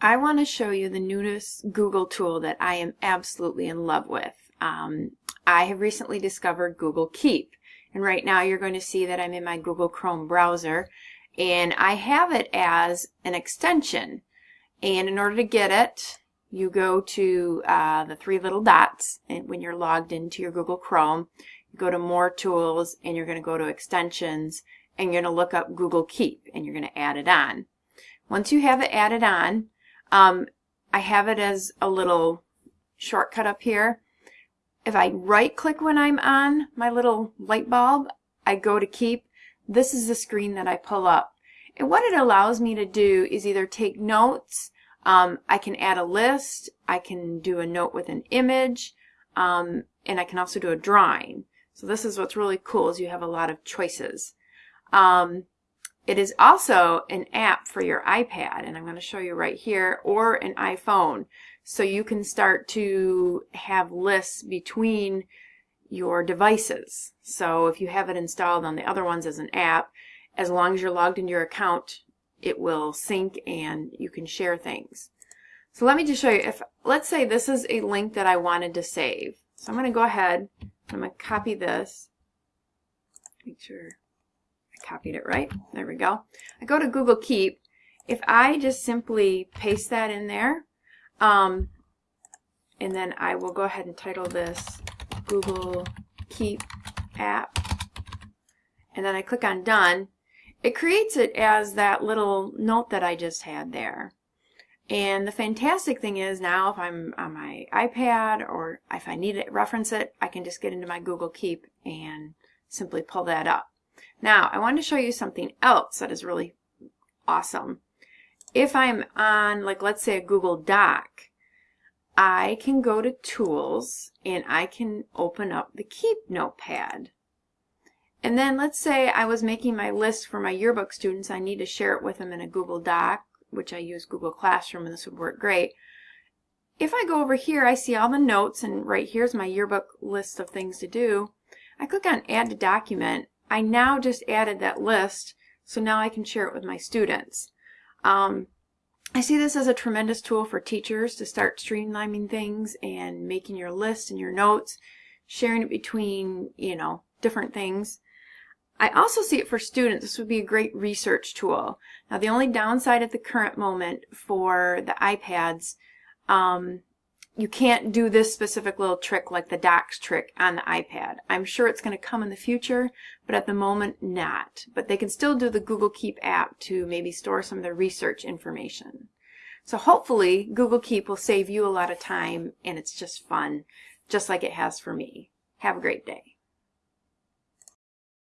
I want to show you the newest Google tool that I am absolutely in love with. Um, I have recently discovered Google Keep and right now you're going to see that I'm in my Google Chrome browser and I have it as an extension and in order to get it you go to uh, the three little dots and when you're logged into your Google Chrome you go to more tools and you're going to go to extensions and you're going to look up Google Keep and you're going to add it on. Once you have it added on um, I have it as a little shortcut up here. If I right click when I'm on my little light bulb, I go to keep. This is the screen that I pull up. And what it allows me to do is either take notes, um, I can add a list, I can do a note with an image, um, and I can also do a drawing. So this is what's really cool is you have a lot of choices. Um, it is also an app for your iPad, and I'm going to show you right here, or an iPhone. So you can start to have lists between your devices. So if you have it installed on the other ones as an app, as long as you're logged into your account, it will sync and you can share things. So let me just show you, if let's say this is a link that I wanted to save. So I'm going to go ahead, I'm going to copy this, make sure copied it right. There we go. I go to Google Keep. If I just simply paste that in there, um, and then I will go ahead and title this Google Keep app, and then I click on Done, it creates it as that little note that I just had there. And the fantastic thing is now if I'm on my iPad or if I need to reference it, I can just get into my Google Keep and simply pull that up. Now, I want to show you something else that is really awesome. If I'm on, like, let's say a Google Doc, I can go to Tools and I can open up the Keep Notepad. And then let's say I was making my list for my yearbook students. I need to share it with them in a Google Doc, which I use Google Classroom, and this would work great. If I go over here, I see all the notes, and right here's my yearbook list of things to do. I click on Add to Document, I now just added that list, so now I can share it with my students. Um, I see this as a tremendous tool for teachers to start streamlining things and making your list and your notes, sharing it between, you know, different things. I also see it for students. This would be a great research tool. Now, the only downside at the current moment for the iPads um, you can't do this specific little trick like the docs trick on the iPad. I'm sure it's going to come in the future, but at the moment not. But they can still do the Google Keep app to maybe store some of their research information. So hopefully Google Keep will save you a lot of time and it's just fun, just like it has for me. Have a great day.